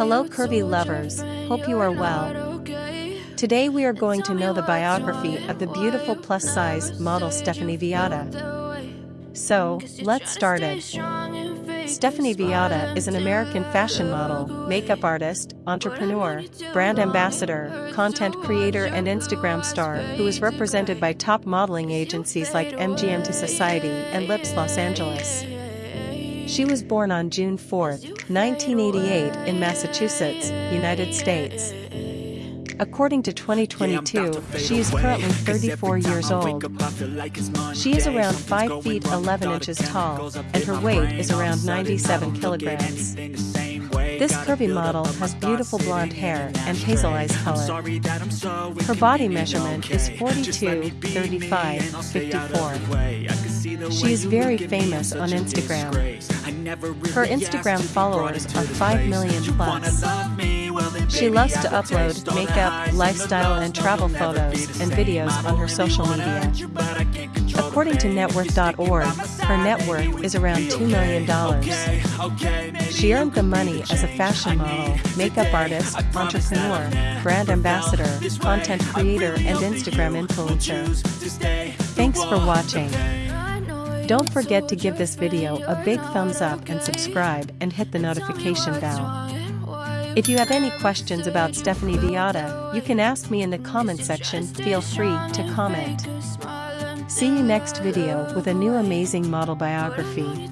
Hello curvy lovers, hope you are well. Today we are going to know the biography of the beautiful plus-size model Stephanie Villada. So, let's start it. Stephanie Villada is an American fashion model, makeup artist, entrepreneur, brand ambassador, content creator and Instagram star who is represented by top modeling agencies like MGM Society and Lips Los Angeles. She was born on June 4, 1988 in Massachusetts, United States. According to 2022, she is currently 34 years old. She is around 5 feet 11 inches tall, and her weight is around 97 kilograms. This curvy model has beautiful blonde hair and hazel eyes color. Her body measurement is 42, 35, 54. She is very famous on Instagram. Her Instagram followers are 5 million plus. She loves to upload makeup, lifestyle and travel photos and videos on her social media. According to networth.org, her net worth is around $2 million. She earned the money as a fashion model, makeup artist, entrepreneur, brand ambassador, content creator and Instagram influencer. Thanks for watching. Don't forget to give this video a big thumbs up and subscribe and hit the notification bell. If you have any questions about Stephanie Villada, you can ask me in the comment section, feel free to comment. See you next video with a new amazing model biography.